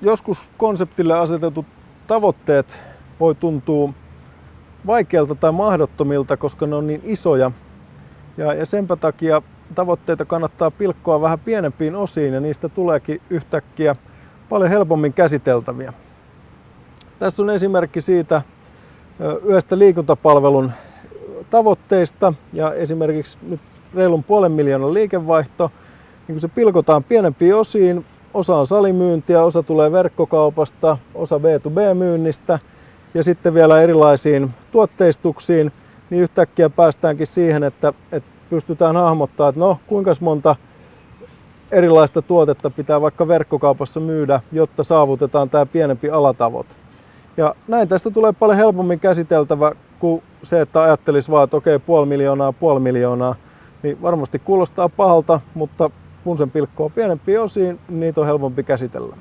joskus konseptille asetetut tavoitteet voi tuntua vaikealta tai mahdottomilta, koska ne on niin isoja. Ja, ja senpä takia tavoitteita kannattaa pilkkoa vähän pienempiin osiin ja niistä tuleekin yhtäkkiä paljon helpommin käsiteltäviä. Tässä on esimerkki siitä yhdestä liikuntapalvelun tavoitteista ja esimerkiksi nyt reilun puolen miljoonan liikevaihto, niin kun se pilkotaan pienempiin osiin, osa on salimyyntiä, osa tulee verkkokaupasta, osa B2B-myynnistä ja sitten vielä erilaisiin tuotteistuksiin, niin yhtäkkiä päästäänkin siihen, että, että pystytään hahmottamaan, että no kuinka monta erilaista tuotetta pitää vaikka verkkokaupassa myydä, jotta saavutetaan tämä pienempi alatavoite. Ja näin tästä tulee paljon helpommin käsiteltävä kuin se, että ajattelisi vaan, että okei, puoli miljoonaa, puoli miljoonaa, niin varmasti kuulostaa pahalta, mutta kun sen pilkkoo pienempiin osiin, niitä on helpompi käsitellä.